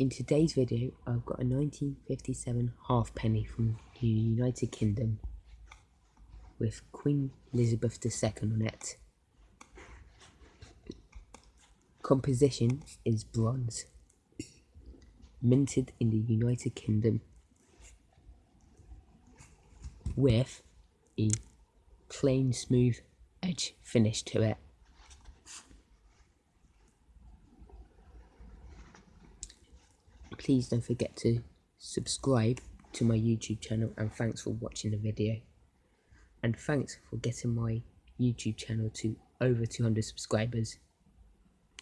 In today's video, I've got a 1957 halfpenny from the United Kingdom with Queen Elizabeth II on it. Composition is bronze, minted in the United Kingdom with a plain smooth edge finish to it. Please don't forget to subscribe to my YouTube channel and thanks for watching the video. And thanks for getting my YouTube channel to over 200 subscribers.